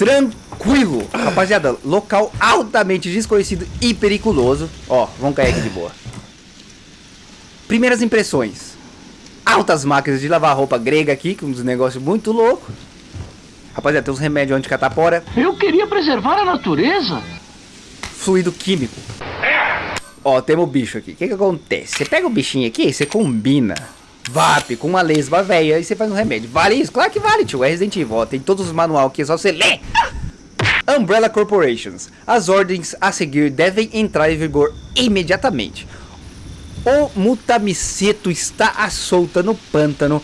tranquilo. Rapaziada, local altamente desconhecido e periculoso. Ó, vamos cair aqui de boa. Primeiras impressões. Altas máquinas de lavar roupa grega aqui, com uns negócios muito loucos. Rapaziada, tem uns remédios anticatapora. Eu queria preservar a natureza. Fluido químico. Ó, temos o bicho aqui. O que que acontece? Você pega o bichinho aqui, você combina VAP com uma lesma velha e você faz um remédio. Vale isso? Claro que vale, tio. É Resident Evil. Ó, tem todos os manual aqui, é só você ler. Umbrella Corporations. As ordens a seguir devem entrar em vigor imediatamente. O Mutamiceto está à solta no pântano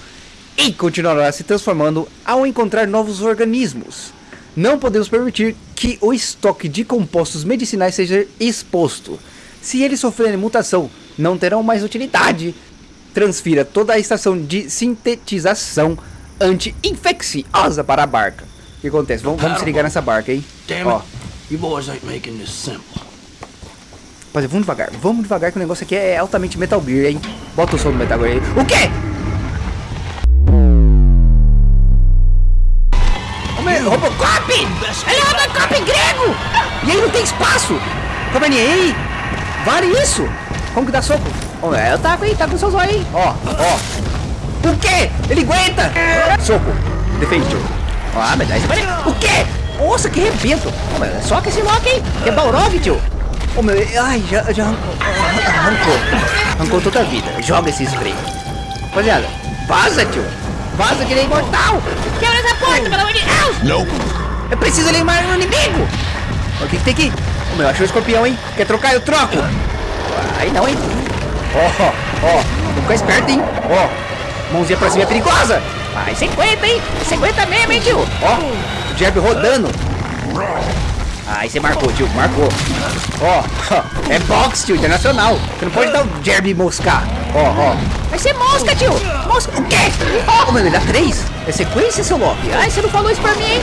e continuará se transformando ao encontrar novos organismos. Não podemos permitir que o estoque de compostos medicinais seja exposto. Se eles sofrerem mutação, não terão mais utilidade. Transfira toda a estação de sintetização anti-infecciosa para a barca. O que acontece? Vamos, vamos se ligar nessa barca, hein? Ó. You boys ain't making this simple. rapaziada, vamos devagar. Vamos devagar que o negócio aqui é altamente Metal Gear, hein? Bota o som do Metal Gear aí. O quê? Robocop! Ele é Robocop grego! E aí não tem espaço! Caverninha, aí! Vale isso! Como que dá soco? Ô, é, eu taco aí, tá com seus olhos aí. Ó, ó. O quê? Ele aguenta! Soco. Defende, tio. Ah, mas daí você vai... O quê? Nossa, que rebento! Ô, meu, soca esse Loki, hein? Que é Balrog, tio. Ô, meu, ai, já, já arrancou. Arrancou. Arrancou toda a vida. Joga esse spray. Rapaziada, vaza, tio. Vaza que ele é imortal. Quebra essa porta, pelo amor de Deus. Nope. Eu preciso limar o inimigo! O que, que tem aqui? Ô meu, achou o escorpião, hein? Quer trocar? Eu troco! Aí não, hein? Ó, ó, ficar esperto, hein? Ó. Mãozinha pra cima é perigosa! Ai, 50, hein? 50 mesmo, hein, tio? Ó, jab rodando. Ai, você marcou, tio. Marcou. Ó, ó, é boxe, tio, internacional. Você não pode dar o jab moscar. Ó, ó. Vai ser mosca, tio. Mosca. O quê? Ó, mano, ele dá três. É sequência, seu Loki? Ai, você não falou isso pra mim, hein?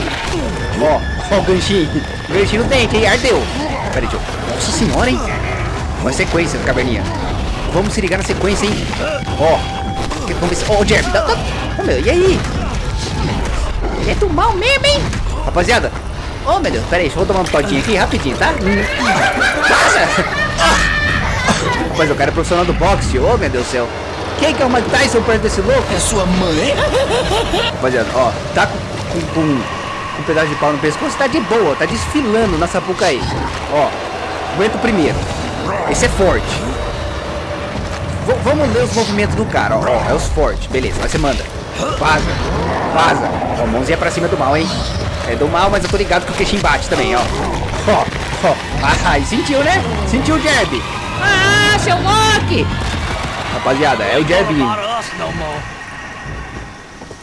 Ó, ó o ganchinho. Ganchinho no dente, hein? Ardeu. Pera aí, tio. Nossa senhora, hein? Uma sequência, caverninha. Vamos se ligar na sequência, hein? Ó. Que- Vamos ver se... Ó, o Jeremy. Dá, dá. Ô, meu, e aí? Ele é do mal mesmo, hein? Rapaziada. Ô, meu Deus. Pera aí, deixa eu tomar um todinho aqui rapidinho, tá? Passa! Rapaz, o cara é profissional do boxe. Ô, meu Deus do céu. Quem que é o Mike Tyson perto desse louco? É sua mãe? Rapaziada, ó, tá com, com, com, com um pedaço de pau no pescoço, tá de boa, tá desfilando na Sapucaí. Ó, aguenta o primeiro. Esse é forte. V- vamos ler os movimentos do cara, ó, é os fortes. Beleza, mas você manda. Vaza, vaza. Ó, mãozinha pra cima do mal, hein? É do mal, mas eu tô ligado que o queixinho bate também, ó. Ó, ó. Ah, sentiu, né? Sentiu o jab. Ah, seu Loki! Rapaziada, é o jab.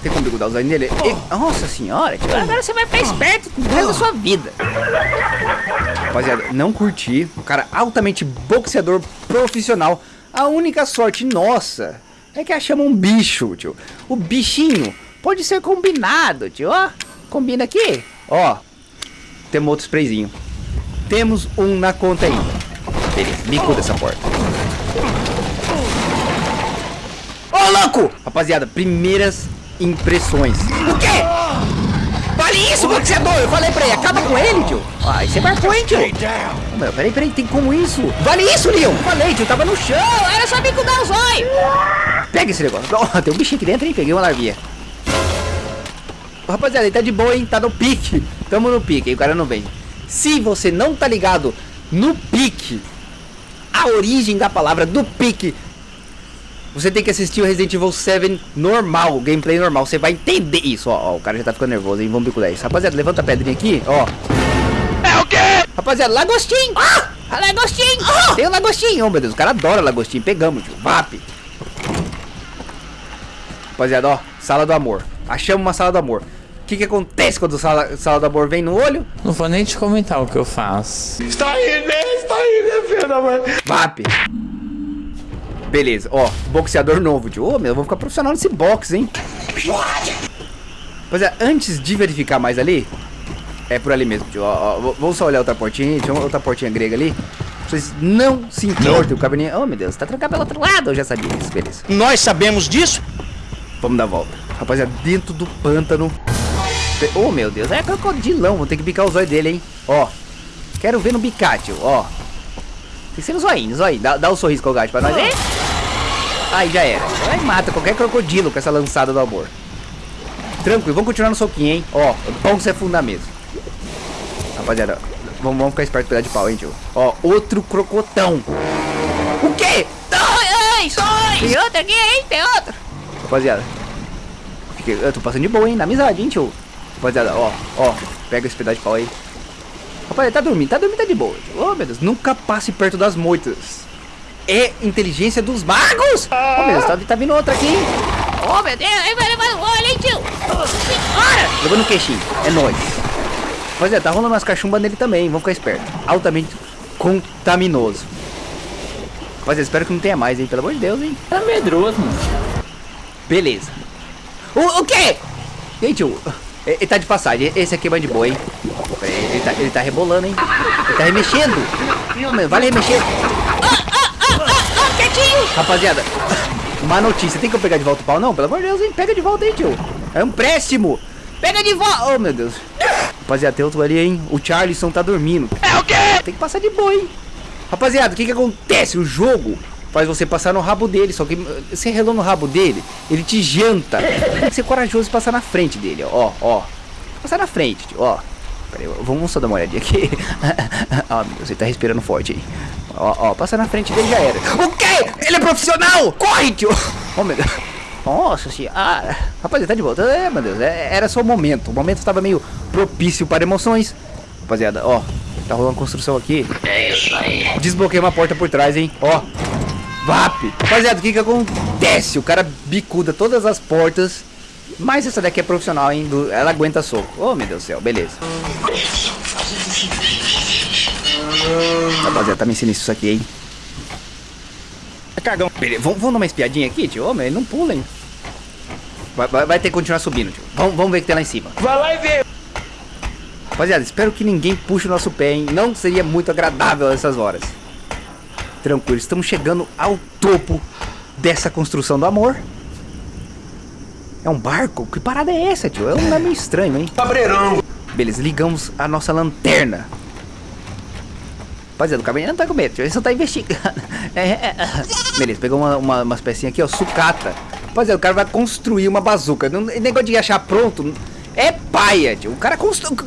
Tem como grudar os olhos nele? E- Nossa senhora, tio, agora você vai ficar esperto o resto da sua vida. Rapaziada, não curti. O cara altamente boxeador profissional. A única sorte nossa é que achamos um bicho, tio. O bichinho pode ser combinado, tio. Ó, combina aqui. Ó, temos outro sprayzinho. Temos um na conta ainda. Beleza, bico dessa porta. Ô, louco! Rapaziada, primeiras impressões. O quê? Vale isso, boxeador! Eu falei pra ele, acaba com ele, tio. Ai, você marcou, hein, tio? Meu, peraí, peraí, tem como isso? Vale isso, Leon! Falei, tio, tava no chão, era só bico dar olhos! Pega esse negócio. Ó, tem um bichinho aqui dentro, hein? Peguei uma larvinha. Rapaziada, ele tá de boa, hein? Tá no pique. Tamo no pique, hein? O cara não vem. Se você não tá ligado no pique, a origem da palavra do pique, você tem que assistir o Resident Evil 7 normal, o gameplay normal. Você vai entender isso. Ó, ó, o cara já tá ficando nervoso, hein? Vamos bico 10. Rapaziada, levanta a pedrinha aqui, ó. É o quê? Rapaziada, lagostim! Ah! A lagostim! Tem o lagostim! Oh, meu Deus, o cara adora lagostim. Pegamos, tio. VAP! Rapaziada, ó. Sala do amor. Achamos uma sala do amor. O que que acontece quando sala, sala do amor vem no olho? Não vou nem te comentar o que eu faço. Está aí, né? Está aí, né, filha, mãe? VAP! Beleza, ó. Boxeador novo, tio. Ô, meu, eu vou ficar profissional nesse boxe, hein? Rapaziada, antes de verificar mais ali, é por ali mesmo, tio. Ó, ó, vamos só olhar outra portinha. Tinha outra portinha grega ali. Vocês não se importem, o caverninha. Oh, meu Deus, tá trancado pelo outro lado. Eu já sabia disso, beleza. Nós sabemos disso? Vamos dar a volta. Rapaziada, dentro do pântano. Oh, meu Deus. É crocodilão. Vou ter que bicar o zóio dele, hein? Ó. Quero ver no bicate, ó. Tem que ser no zoinho, zoinho. Dá, dá um sorriso com o gato pra nós, hein? Aí já era. Aí mata qualquer crocodilo com essa lançada do amor. Tranquilo, vamos continuar no soquinho, hein? Ó, bom você afundar mesmo. Rapaziada, vamos, vamos ficar esperto pegar de pau, hein, tio? Ó, outro crocotão. O quê? Ai, ai, Tem outro aqui, hein? Tem outro. Rapaziada. fiquei- Eu tô passando de boa, hein? Na amizade, hein, tio? Rapaziada, ó, ó. Pega esse pedaço de pau aí. Rapaziada, tá dormindo, tá dormindo, tá de boa. Oh, meu Deus, nunca passe perto das moitas. É inteligência dos magos! Oh, meu Deus, tá, tá vindo outra aqui, hein? Oh, meu Deus, aí vai levar o olho, hein, tio? Bora! Levando no queixinho, é nóis. Rapaziada, tá rolando umas cachumbas nele também, vamos ficar esperto. Altamente contaminoso. Rapaziada, espero que não tenha mais, hein? Pelo amor de Deus, hein? Tá medroso, mano. Beleza. O, o quê? Gente, o- ele ele tá de passagem. Esse aqui é mais de boa, hein? Aí, Ele tá, ele tá rebolando, hein? Ele tá remexendo. Vale remexer. Rapaziada, uma notícia. Tem que eu pegar de volta o pau? Não, pelo amor de Deus, hein? Pega de volta aí, tio. É um empréstimo. Pega de volta. Oh, meu Deus. Rapaziada, tem outro ali, hein? O Charleston tá dormindo. É o quê? Tem que passar de boa, hein? Rapaziada, o que que acontece? O jogo faz você passar no rabo dele, só que uh, você relou no rabo dele, ele te janta. Tem que ser corajoso e passar na frente dele, ó, ó. Passar na frente, tio, ó. Pera aí, vamos só dar uma olhadinha aqui. Ó, meu Deus, ele tá respirando forte aí. Ó, ó, passa na frente dele já era. O quê? Ele é profissional! Corre, tio! Oh, meu Deus. Nossa senhora. Rapaziada, tá de volta. É, meu Deus, é- era só o momento. O momento estava meio propício para emoções. Rapaziada, ó, tá rolando construção aqui. É isso aí. Desbloqueei uma porta por trás, hein? Ó. VAP. Rapaziada, o que que acontece? O cara bicuda todas as portas. Mas essa daqui é profissional, hein? Ela aguenta soco. Oh, meu Deus do céu. Beleza. Rapaziada, tá me ensinando isso aqui, hein? É cagão. Beleza. Vamos, vamos dar uma espiadinha aqui, tio? Ô, meu, ele não pula, hein? Vai, vai- vai ter que continuar subindo, tio. Vamos, vamos ver o que tem lá em cima. Vai lá e vê. Rapaziada, espero que ninguém puxe o nosso pé, hein? Não seria muito agradável essas horas. Tranquilo, estamos chegando ao topo dessa construção do amor. É um barco? Que parada é essa, tio? É um meio estranho, hein? Cabreirão. Beleza, ligamos a nossa lanterna. Rapaziada, o caminhão não tá com medo. Ele só tá investigando. É, é, é. Beleza, pegou uma, uma- umas pecinhas aqui, ó, sucata. Rapaziada, o cara vai construir uma bazuca. Não, negócio de achar pronto é paia, tio. O cara construiu...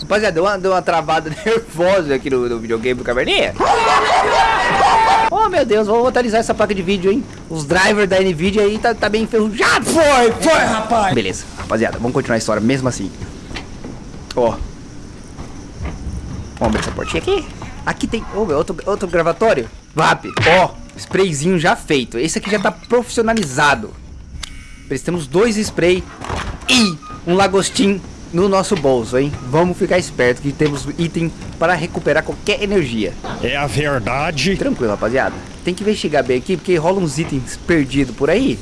Rapaziada, deu uma, deu uma travada nervosa aqui no, no videogame do Caverninha. Oh, meu Deus, vou atualizar essa placa de vídeo, hein? Os drivers da NVIDIA aí tá, tá bem enferrujado. Foi, foi, rapaz. Beleza, rapaziada, vamos continuar a história mesmo assim. Ó. Vamos abrir essa portinha aqui. Aqui tem oh, meu, outro, outro gravatório. VAP. Ó, sprayzinho já feito. Esse aqui já tá profissionalizado. Temos dois spray e um lagostim no nosso bolso, hein? Vamos ficar esperto que temos item para recuperar qualquer energia. É a verdade. Tranquilo, rapaziada. Tem que investigar bem aqui, porque rola uns itens perdidos por aí.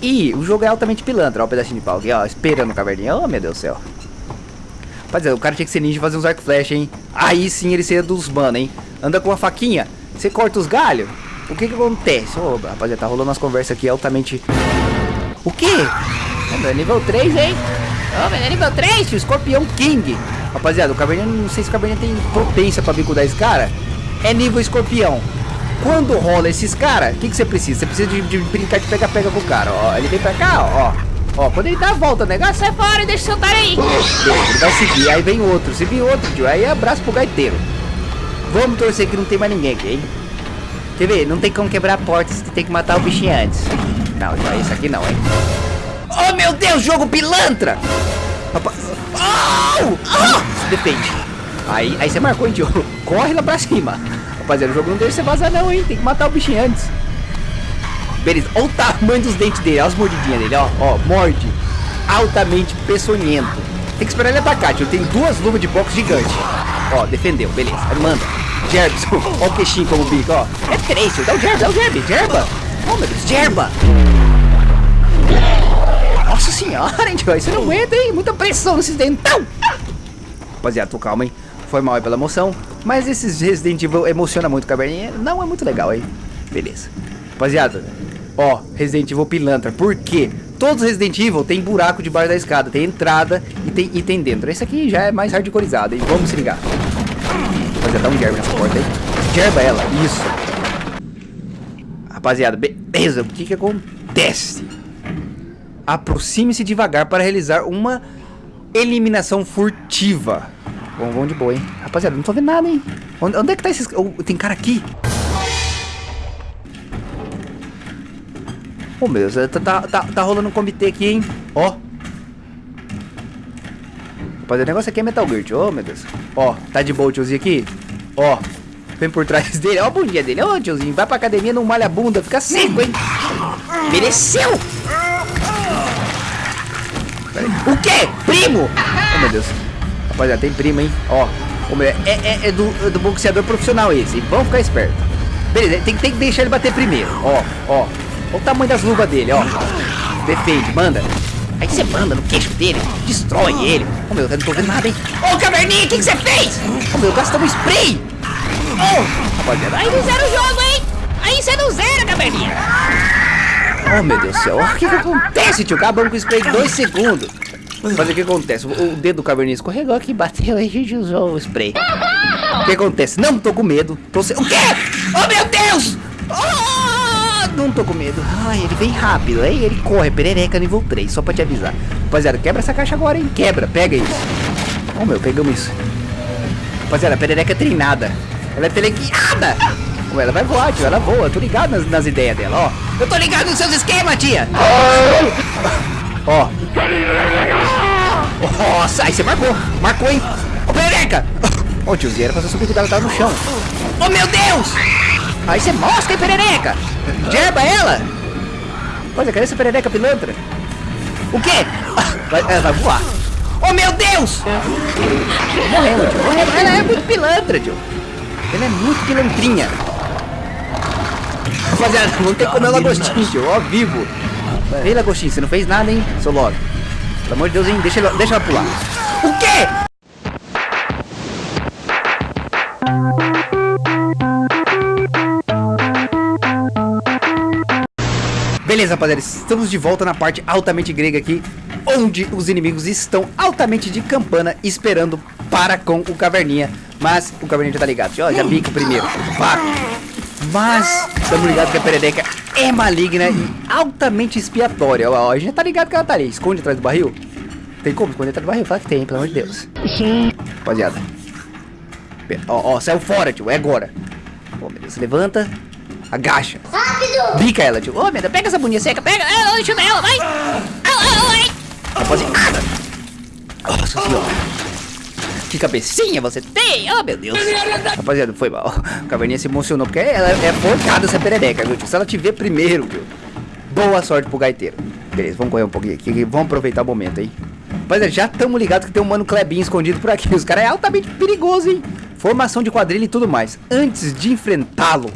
E o jogo é altamente pilantra, ó, o pedacinho de pau aqui, ó, esperando o caverninha. Oh, meu Deus do céu. Rapaziada, o cara tinha que ser ninja e fazer uns arco flecha, hein? Aí sim ele seria dos mano, hein? Anda com uma faquinha, você corta os galhos. O que que acontece? Ô, rapaziada, tá rolando umas conversas aqui altamente... O quê? Meu, é nível 3, hein? Ô, meu, é nível 3, tio, escorpião king. Rapaziada, o caverninha, não sei se o caverninha tem potência pra bicudar esse cara. É nível escorpião. Quando rola esses caras, o que, que você precisa? Você precisa de, de brincar de pega-pega com o cara, ó. Ele vem pra cá, ó. Ó, quando ele dá a volta, o negócio sai fora deixa seu otário aí. Ele vai seguir, aí vem outro. Se vir outro, tio, aí abraço pro gaiteiro. Vamos torcer que não tem mais ninguém aqui, hein? Quer ver? Não tem como quebrar a porta, tem que matar o bichinho antes. Não, já esse aqui não, hein? Oh, meu Deus, jogo pilantra! Rapaz... Au! Ah! Se defende. Aí, aí você marcou, hein, tio? Corre lá pra cima. Rapaziada, o jogo não deixa você vazar não, hein? Tem que matar o bichinho antes. Beleza, olha o tamanho dos dentes dele, olha as mordidinhas dele, ó. Ó, morde. Altamente peçonhento. Tem que esperar ele atacar, tio. Tem duas luvas de boxe gigante. Ó, defendeu, beleza. Aí manda. Jerbson, ó o queixinho como bico, ó. É três, tio. Dá o Jerba, dá o Jerba. Jerba. Oh, meu Deus, Jerba. Nossa senhora, hein, tio. Aí você não aguenta, hein? Muita pressão nesses dentão. Rapaziada, tô calma, hein? Foi mal aí pela emoção. Mas esses Resident Evil emociona muito, caverninha. Não é muito legal, hein? Beleza. Rapaziada, ó, Resident Evil pilantra. Por quê? todos os Resident Evil tem buraco debaixo da escada, tem entrada e tem item dentro. Esse aqui já é mais hardcoreizado, hein? Vamos se ligar. Rapaziada, dá um gerb nessa porta aí. Gerba ela, isso. Rapaziada, beleza, o que que acontece? Aproxime-se devagar para realizar uma eliminação furtiva. Vamos, vamos de boa, hein? Rapaziada, não tô vendo nada, hein? Onde, onde é que tá esses... Oh, tem cara aqui. Meu Deus, tá, tá, tá, tá rolando um comitê aqui, hein? Ó. Rapaziada, o negócio aqui é Metal Gear, tio. Oh, meu Deus. Ó, tá de boa o tiozinho aqui? Ó. Vem por trás dele. Ó a bundinha dele. Ó, tiozinho. Vai pra academia, não malha a bunda. Fica seco, hein? Mereceu! O quê? Primo? Oh, meu Deus. Rapaziada, tem primo, hein? Ó. Oh, é, é, é, do, é do boxeador profissional esse. Vamos ficar esperto. Beleza, tem, tem que deixar ele bater primeiro. Ó, ó. Olha o tamanho das luvas dele, ó. Defende, manda. Aí você manda no queixo dele, destrói ele. Oh, meu, eu não tô vendo nada, hein? Ô, oh, Caverninha, o que, você fez? Oh, meu, gastamos spray. Oh, rapaziada. Aí não zera o jogo, hein? Aí você não zera, Caverninha. Oh, meu Deus do céu. O que que acontece, tio? Acabamos com o spray em dois segundos. Mas o que acontece? O dedo do caverninha escorregou aqui, bateu e a gente usou o spray. O que acontece? Não tô com medo. Tô se... O quê? Oh, meu não tô com medo. Ai, ele vem rápido. Aí ele corre. Perereca nível 3, só pra te avisar. Rapaziada, quebra essa caixa agora, hein? Quebra, pega isso. Oh, meu, pegamos isso. Rapaziada, a perereca é treinada. Ela é teleguiada. Ela vai voar, tio. Ela voa. Tô ligado nas, nas ideias dela, ó. Eu tô ligado nos seus esquemas, tia. Ó. Nossa, aí você marcou. Marcou, hein? Ô, perereca! Ô, oh, tiozinho, era pra você subir cuidado, tava no chão. Oh, meu Deus! Aí você mosca, hein, perereca? Gerba ela! Olha, cadê essa perereca pilantra? O quê? Vai, ela vai voar. Oh, meu Deus! Morrendo, tio. Morrendo. Ela é muito pilantra, tio. Ela é muito pilantrinha. Rapaziada, vamos ter que comer o lagostinho, tio. Ó, vivo. Ei, lagostinho, você não fez nada, hein, seu logo. Pelo amor de Deus, hein? Deixa, deixa ela pular. Beleza, rapaziada, estamos de volta na parte altamente grega aqui, onde os inimigos estão altamente de campana esperando para com o Caverninha. Mas o Caverninha já tá ligado, ó, já pica o primeiro. Pá. Mas estamos ligados que a Perereca é maligna e altamente expiatória. Ó, a gente já tá ligado que ela tá ali. Esconde atrás do barril. Tem como esconder atrás do barril? Fala que tem, pelo amor de Deus. Rapaziada. Ó, ó, saiu fora, tio. É agora. Ó, Deus, levanta. Agacha. Rápido! Bica ela, tio. Ô, oh, meu Deus, pega essa boninha seca. Pega. Ela, deixa ela, vai. Ai, Rapaziada. Nossa senhora. Que cabecinha você tem? Oh, meu Deus. Rapaziada, foi mal. A caverninha se emocionou, porque ela é forcada essa perereca, viu, tio? Se ela te ver primeiro, viu? Boa sorte pro gaiteiro. Beleza, vamos correr um pouquinho aqui. Vamos aproveitar o momento, hein? Rapaziada, já estamos ligados que tem um mano Klebinho escondido por aqui. Os caras é altamente perigoso, hein? Formação de quadrilha e tudo mais. Antes de enfrentá-lo,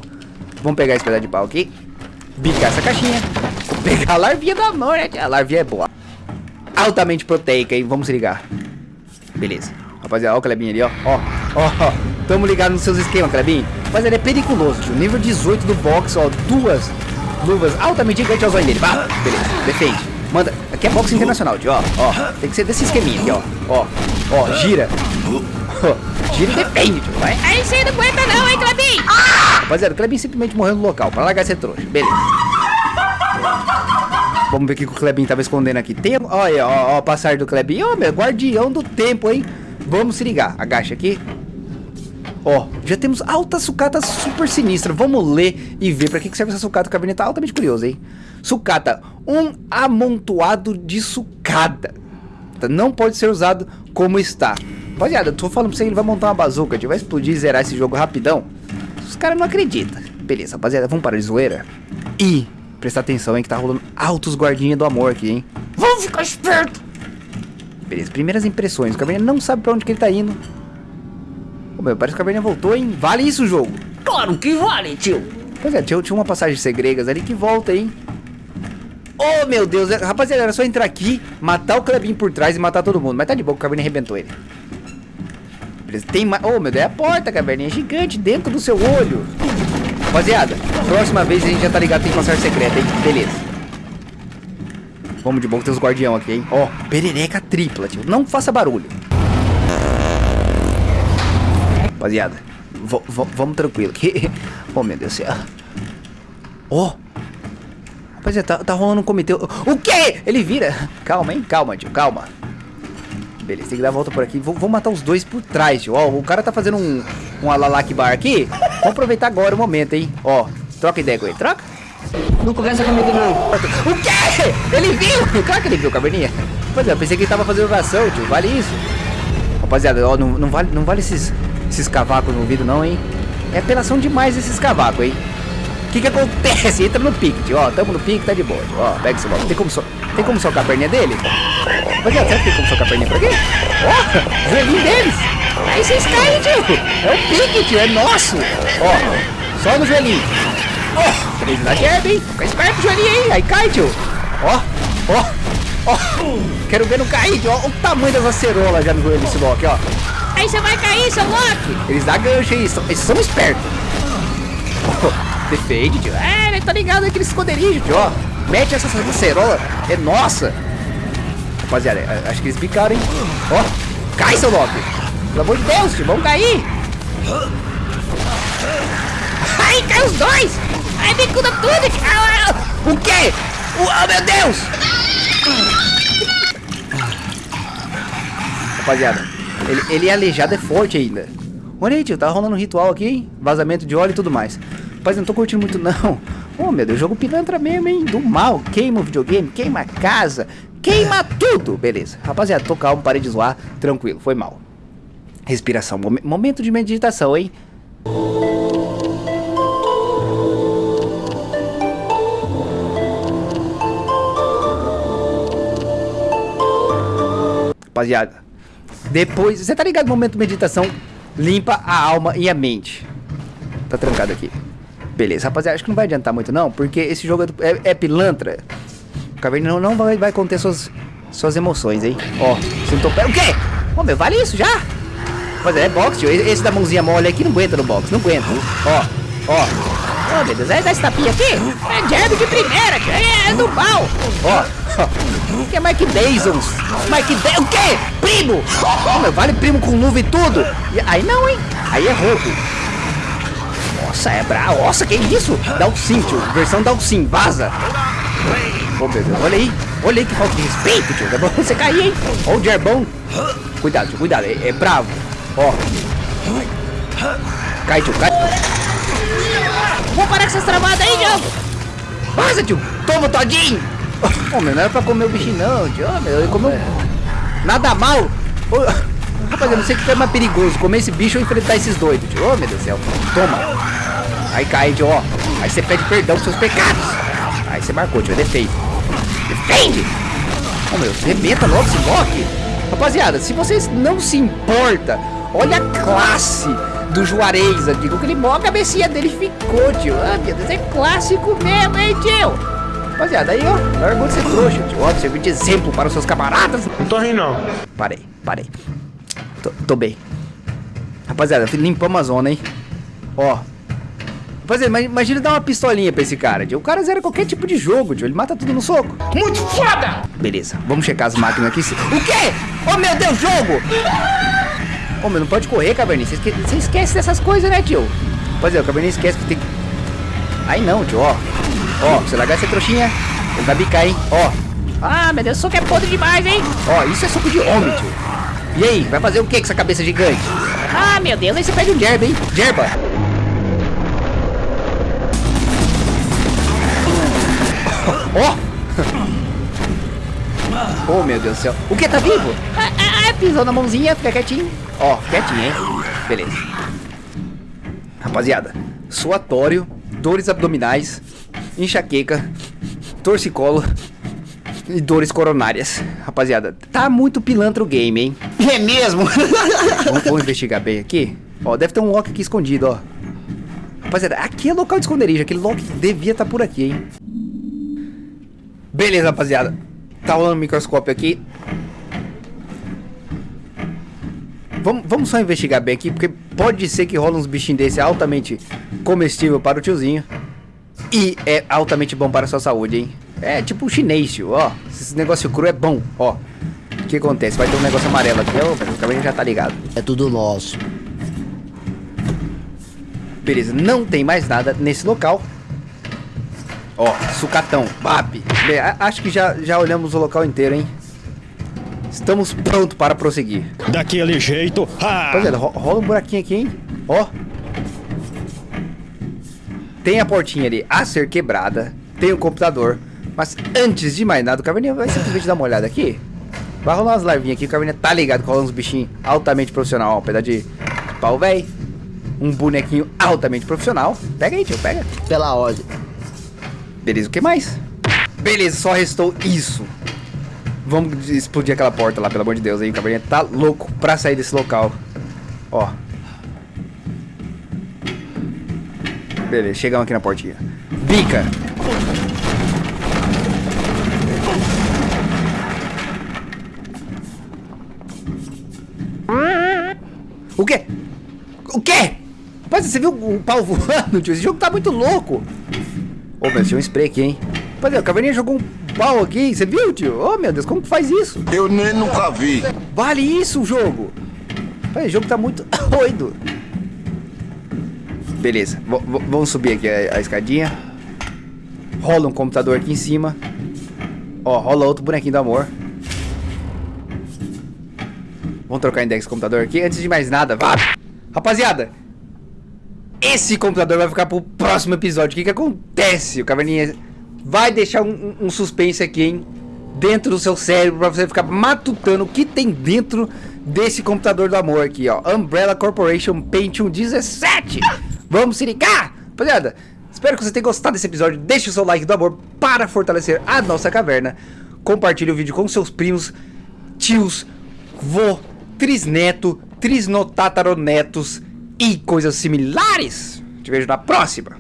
vamos pegar esse pedaço de pau aqui. Bicar essa caixinha. Pegar a larvinha do amor, né? A larvinha é boa. Altamente proteica, hein? Vamos ligar. Beleza. Rapaziada, ó o Klebinho ali, ó. Ó, ó, ó. Tamo ligado nos seus esquemas, Klebinho. Rapaziada, é periculoso, tio. Nível 18 do box, ó. Duas luvas altamente gigantes ao zóio dele. Bah, beleza, defende. Manda. Aqui é boxe internacional, tio, ó. Ó, tem que ser desse esqueminha aqui, ó. Ó, ó, gira. gira e defende, tio. Vai. Aí você não aguenta não! Rapaziada, o Klebinho simplesmente morreu no local. Pra largar esse trouxa. Beleza. Vamos ver o que o Klebinho tava escondendo aqui. Tem, olha, ó, ó, a passagem do Klebinho. Ó, meu, guardião do tempo, hein. Vamos se ligar. Agacha aqui. Ó, já temos alta sucata super sinistra. Vamos ler e ver pra que serve essa sucata. O Caverninha tá altamente curioso, hein? Sucata, um amontoado de sucata. Não pode ser usado como está. Rapaziada, eu tô falando pra você que ele vai montar uma bazuca. A gente vai explodir e zerar esse jogo rapidão. Os caras não acreditam. Beleza, rapaziada, vamos parar de zoeira. E prestar atenção, hein, que tá rolando altos guardinhas do amor aqui, hein? Vamos ficar esperto. Beleza, primeiras impressões. O Caverninha não sabe pra onde que ele tá indo. Meu, parece que o Caverninha voltou, hein? Vale isso o jogo? Claro que vale, tio. Pois é, tinha, tinha uma passagem segregas ali que volta, hein? Oh, meu Deus. é- Rapaziada, era só entrar aqui, matar o Klebinho por trás e matar todo mundo. Mas tá de boa, o Caverninha arrebentou ele. Beleza, tem mais... Oh, meu Deus, é a porta, Caverninha. Gigante dentro do seu olho. Rapaziada, próxima vez a gente já tá ligado que tem passagem secreta, hein? Beleza. Vamos de boa, tem os guardião aqui, hein? Ó, perereca tripla, tio. Não faça barulho. Rapaziada, vamos tranquilo aqui. oh, meu Deus do céu. Ó. Rapaziada, tá, tá rolando um comitê. O quê? Ele vira. Calma, hein? Calma, tio, calma. Beleza, tem que dar a volta por aqui. Vou, vou matar os dois por trás, tio. Ó, o cara tá fazendo um, um alalak bar aqui. Vamos aproveitar agora o momento, hein? Ó, troca ideia com ele. Troca. Não começa comigo, não. O quê? Ele viu? Claro que ele viu, caverninha. Pois é, eu pensei que ele tava fazendo oração, tio. Vale isso? Rapaziada, ó, não, não vale, não vale esses, esses cavacos no ouvido, não, hein? É apelação demais esses cavacos, hein? O que que acontece? Entra no pique, tio. Ó, tamo no pique, tá de boa, tio. Ó, pega esse bloco. Tem como, so... tem como socar a perninha dele? Rapaziada, será que tem como socar a perninha por aqui? Ó, joelhinho deles. Aí vocês caem, tio. É o pique, tio. É nosso. Ó, só no joelhinho. Ó, três na jab, hein? Fica esperto, joelhinho, hein? Aí cai, tio. Ó, ó, ó. Quero ver não cair, tio. Ó, o tamanho das acerolas já no joelho desse Loki, ó. Aí você vai cair, seu Loki. Eles dão gancho são- eles são espertos. Defende, tio. É, ele tá ligado naquele esconderijo, tio, ó. Mete essa acerola, é nossa. Rapaziada, é, acho que eles picaram, hein. Ó, cai, seu Loki. Pelo amor de Deus, tio, vamos cair. Ai, cai os dois. Ai, bicuda tudo. O quê? Oh, meu Deus! Rapaziada, ele, ele é aleijado, é forte ainda. Olha aí, tio, tá rolando um ritual aqui, hein? Vazamento de óleo e tudo mais. Rapaz, não tô curtindo muito, não. Oh, meu Deus, jogo pilantra mesmo, hein? Do mal. Queima o videogame, queima a casa, queima tudo. Beleza. Rapaziada, tô calmo, parei de zoar. Tranquilo, foi mal. Respiração, momen- momento de meditação, hein? Rapaziada, depois, você tá ligado? Momento de meditação limpa a alma e a mente. Tá trancado aqui. Beleza, rapaziada, acho que não vai adiantar muito não, porque esse jogo é, é- é pilantra. O Caverna não, não vai, vai conter suas, suas emoções, hein? Ó, sentou pé. O quê? Ô, meu, vale isso já? Rapaziada, é boxe, tio. Esse da mãozinha mole aqui não aguenta no box, não aguenta. Ó, ó. Ô, meu Deus, é esse tapinha aqui? É jab de primeira, tio. é do mal. Ó, ó. Que é Mike Dazons? Mike Dazons? O quê? Primo? Ô, meu, vale primo com luva e tudo? E aí não, hein? Aí é roubo. Nossa, é bravo. Nossa, que isso? Dalcin, tio. Versão Dalcin. Vaza. Ô, meu Deus. Olha aí. Olha aí que falta de respeito, tio. É bom você cair, hein? Ó o Gerbão. Cuidado, tio. Cuidado. É, é bravo. Ó. Cai, tio. Cai. Vou parar com essas travadas aí, jogo. Vaza, tio! Toma, todinho! Ô, meu, não era pra comer o bichinho, não, tio. Ô, meu, ele comeu. Nada mal! Ô, rapaz, eu não sei o que é mais perigoso: comer esse bicho ou enfrentar esses doidos, tio. Ô, meu Deus do céu. Toma! Aí cai, tio, ó. Aí você pede perdão seus pecados. Aí você marcou, tio. Defende. Defende! Ô, meu, rebenta logo esse Loki. Rapaziada, se vocês não se importam, olha a classe do Juarez aqui. Com aquele mó a cabecinha dele ficou, tio. Ah, meu Deus, é clássico mesmo, hein, tio? Rapaziada, aí, ó, largou de ser trouxa, tio. Ó, serviu de exemplo para os seus camaradas. Não tô rindo, não. Parei, parei. Tô, tô bem. Rapaziada, limpamos a zona, hein? Ó. Rapaziada, ima- imagina dar uma pistolinha pra esse cara, tio. O cara zera qualquer tipo de jogo, tio. Ele mata tudo no soco. Muito foda! Beleza, vamos checar as máquinas aqui. O quê? Oh, meu Deus, jogo! Ô, meu, não pode correr, Cabernet. Você esque... esquece dessas coisas, né, tio? Pois é, o Cabernet esquece que tem que... Aí não, tio, ó. Ó, se você largar essa trouxinha, ele vai bicar, hein? Ó. Ah, meu Deus, soco é podre demais, hein? Ó, isso é soco de homem, tio. E aí, vai fazer o que com essa cabeça gigante? Ah, meu Deus, Aí você perde um Jerba, hein? Jerba! Ó! Oh, meu Deus do céu. O que? Tá vivo? Ah, ah, ah, pisou na mãozinha, fica quietinho. Ó, quietinho, hein? Beleza. Rapaziada, suatório, dores abdominais, enxaqueca, torcicolo e dores coronárias. Rapaziada, tá muito pilantra o game, hein? É mesmo? Vamos, vamos investigar bem aqui. Ó, deve ter um lock aqui escondido, ó. Rapaziada, aqui é local de esconderijo. Aquele lock devia estar por aqui, hein? Beleza, rapaziada. Tá rolando um microscópio aqui. Vamos, vamos só investigar bem aqui, porque pode ser que rola uns bichinhos desse altamente comestível para o tiozinho. E é altamente bom para a sua saúde, hein? É tipo chinês, tio, ó. Esse negócio cru é bom, ó. O que acontece? Vai ter um negócio amarelo aqui, ó. O caverninha já tá ligado. É tudo nosso. Beleza, não tem mais nada nesse local. Ó, sucatão, BAP. Bem, acho que já, já olhamos o local inteiro, hein? Estamos prontos para prosseguir. Daquele jeito. Ah! Rapaziada, ro- rola um buraquinho aqui, hein? Ó. Tem a portinha ali a ser quebrada. Tem o computador. Mas antes de mais nada, o Caverninha vai simplesmente dar uma olhada aqui. Vai rolar umas larvinhas aqui. O Caverninha tá ligado que rola uns bichinhos altamente profissional. Ó, um pedaço de pau velho. Um bonequinho altamente profissional. Pega aí, tio, pega. Pela ordem. Beleza, o que mais? Beleza, só restou isso. Vamos explodir aquela porta lá, pelo amor de Deus, aí. O caverninha tá louco pra sair desse local. Ó. Beleza, chegamos aqui na portinha. Bica! O quê? O quê? Rapaz, você viu o pau voando, tio? Esse jogo tá muito louco. Ô, meu, tinha um spray aqui, hein? Rapaziada, o Caverninha jogou um pau aqui, você viu, tio? Ô, meu Deus, como que faz isso? Eu nem nunca vi. Vale isso o jogo! O jogo tá muito doido. Beleza, v- vamos subir aqui a, a escadinha. Rola um computador aqui em cima. Ó, rola outro bonequinho do amor. Vamos trocar index do computador aqui. Antes de mais nada, vá! Rapaziada, esse computador vai ficar pro próximo episódio. O que que acontece? O Caverninha vai deixar um, um- suspense aqui, hein? Dentro do seu cérebro pra você ficar matutando o que tem dentro desse computador do amor aqui, ó. Umbrella Corporation Pentium 17. Vamos se ligar? Rapaziada, espero que você tenha gostado desse episódio. Deixe o seu like do amor para fortalecer a nossa caverna. Compartilhe o vídeo com seus primos, tios, vô, trisneto, trisnotataronetos e coisas similares. Te vejo na próxima.